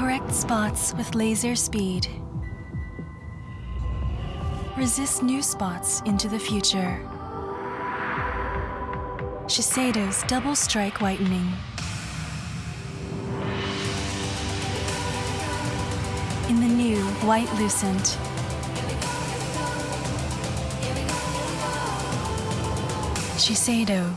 Correct spots with laser speed. Resist new spots into the future. Shiseido's Double Strike Whitening. In the new White Lucent. Shiseido